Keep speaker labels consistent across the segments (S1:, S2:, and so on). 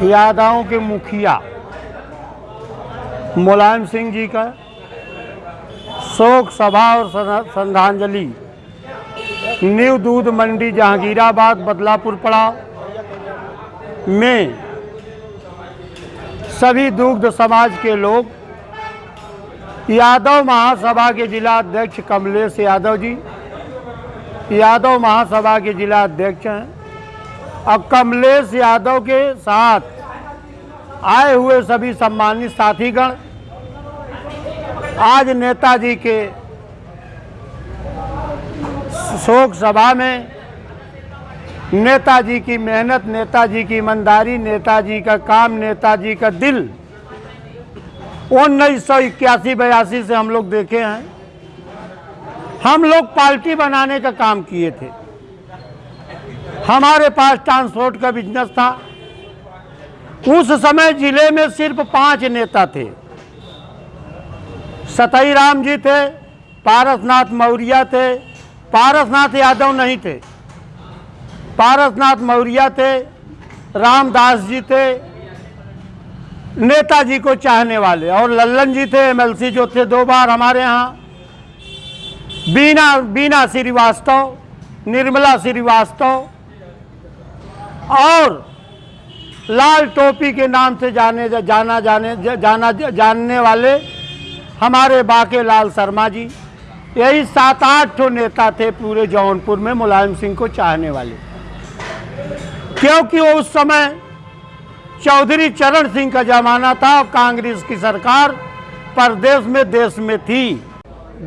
S1: यादवों के मुखिया मुलायम सिंह जी का शोक सभा और श्रद्धांजलि। न्यू दूध मंडी, जहांगीराबाद, बदलापुर पड़ाव में सभी दुग्ध समाज के लोग, यादव महासभा के जिला अध्यक्ष कमलेश यादव जी, यादव महासभा के जिला अध्यक्ष हैं। और कमलेश यादव के साथ आए हुए सभी सम्मानित साथीगण, आज नेताजी के शोक सभा में नेताजी की मेहनत, नेताजी की ईमानदारी, नेताजी का काम, नेताजी का दिल उन्नीस सौ इक्यासी बयासी से हम लोग देखे हैं। हम लोग पार्टी बनाने का काम किए थे। हमारे पास ट्रांसपोर्ट का बिज़नेस था। उस समय ज़िले में सिर्फ़ पाँच नेता थे। सतई राम जी थे, पारसनाथ मौर्या थे, पारसनाथ यादव नहीं थे। पारसनाथ मौर्या थे, रामदास जी थे, नेताजी को चाहने वाले। और लल्लन जी थे एमएलसी जो थे दो बार हमारे यहाँ। बीना बीना श्रीवास्तव, निर्मला श्रीवास्तव और लाल टोपी के नाम से जाने जा जाना, जाने, जाना, जानने वाले हमारे बाके लाल शर्मा जी, यही सात आठ ठो नेता थे पूरे जौनपुर में, मुलायम सिंह को चाहने वाले। क्योंकि वो उस समय चौधरी चरण सिंह का जमाना था और कांग्रेस की सरकार प्रदेश में देश में थी।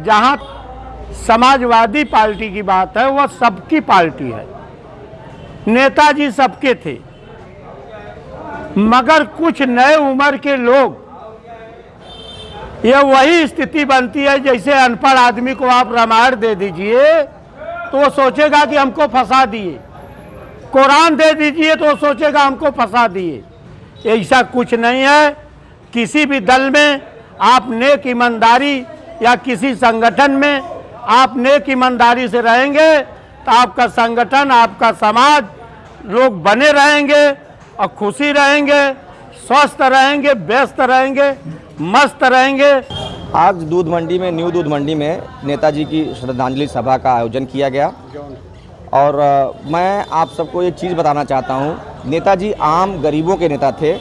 S1: जहाँ समाजवादी पार्टी की बात है, वह सबकी पार्टी है। नेताजी सबके थे। मगर कुछ नए उम्र के लोग, ये वही स्थिति बनती है, जैसे अनपढ़ आदमी को आप रामायण दे दीजिए तो वो सोचेगा कि हमको फंसा दिए। कुरान दे दीजिए तो वो सोचेगा हमको फंसा दिए। ऐसा कुछ नहीं है। किसी भी दल में आप नेक ईमानदारी या किसी संगठन में आप नेक ईमानदारी से रहेंगे तो आपका संगठन, आपका समाज, लोग बने रहेंगे और खुशी रहेंगे, स्वस्थ रहेंगे, व्यस्त रहेंगे, मस्त रहेंगे।
S2: आज दूध मंडी में, न्यू दूध मंडी में नेताजी की श्रद्धांजलि सभा का आयोजन किया गया। और मैं आप सबको एक चीज़ बताना चाहता हूँ। नेताजी आम गरीबों के नेता थे।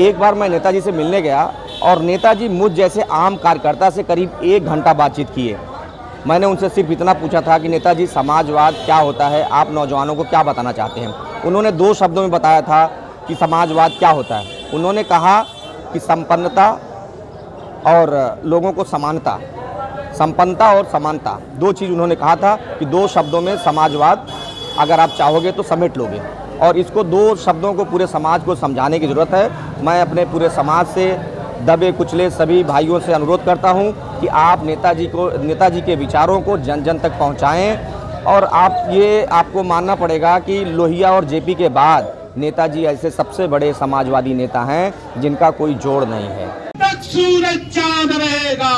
S2: एक बार मैं नेताजी से मिलने गया और नेताजी मुझ जैसे आम कार्यकर्ता से करीब एक घंटा बातचीत किए। मैंने उनसे सिर्फ़ इतना पूछा था कि नेताजी, समाजवाद क्या होता है? आप नौजवानों को क्या बताना चाहते हैं? उन्होंने दो शब्दों में बताया था कि समाजवाद क्या होता है। उन्होंने कहा कि संपन्नता और लोगों को समानता, संपन्नता और समानता, दो चीज़ उन्होंने कहा था कि दो शब्दों में समाजवाद, अगर आप चाहोगे तो समेट लोगे। और इसको दो शब्दों को पूरे समाज को समझाने की ज़रूरत है। मैं अपने पूरे समाज से, दबे कुचले सभी भाइयों से अनुरोध करता हूँ कि आप नेताजी को, नेताजी के विचारों को जन जन तक पहुंचाएँ और आप ये, आपको मानना पड़ेगा कि लोहिया और जेपी के बाद नेताजी ऐसे सबसे बड़े समाजवादी नेता हैं जिनका कोई जोड़ नहीं है।
S3: सूरज चाँद रहेगा।